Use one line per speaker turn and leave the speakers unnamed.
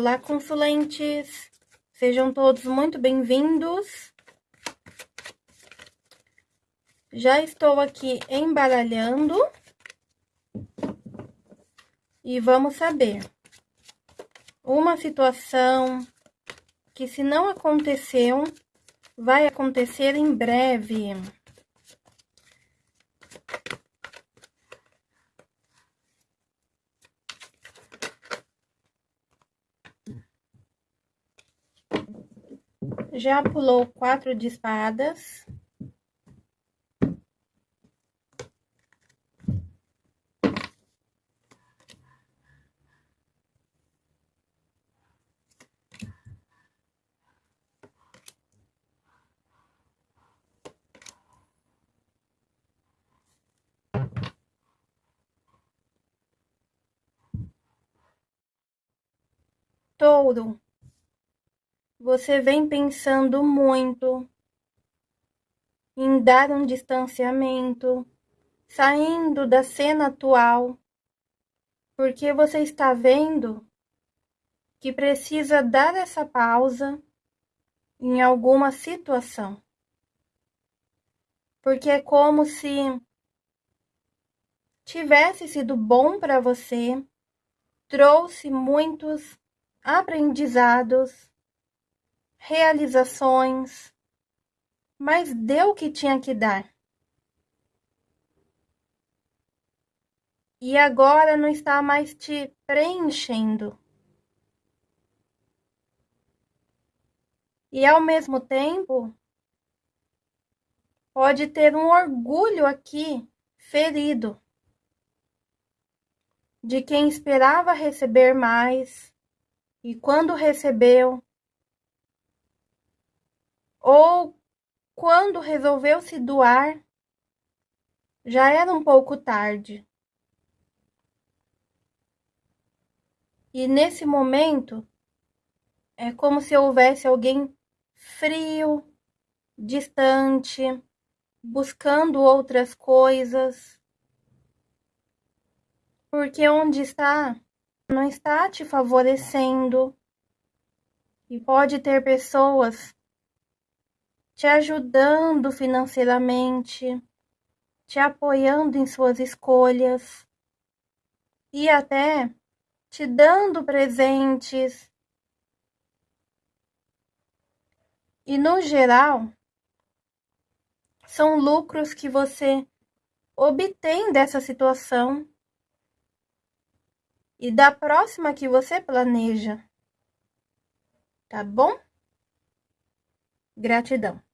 Olá, consulentes! Sejam todos muito bem-vindos. Já estou aqui embaralhando. E vamos saber. Uma situação que se não aconteceu, vai acontecer em breve. Já pulou quatro de espadas. Touro você vem pensando muito em dar um distanciamento, saindo da cena atual, porque você está vendo que precisa dar essa pausa em alguma situação. Porque é como se tivesse sido bom para você, trouxe muitos aprendizados realizações, mas deu o que tinha que dar. E agora não está mais te preenchendo. E ao mesmo tempo, pode ter um orgulho aqui ferido de quem esperava receber mais e quando recebeu, ou quando resolveu se doar, já era um pouco tarde. E nesse momento, é como se houvesse alguém frio, distante, buscando outras coisas. Porque onde está, não está te favorecendo. E pode ter pessoas te ajudando financeiramente, te apoiando em suas escolhas e até te dando presentes. E no geral, são lucros que você obtém dessa situação e da próxima que você planeja. Tá bom? Gratidão.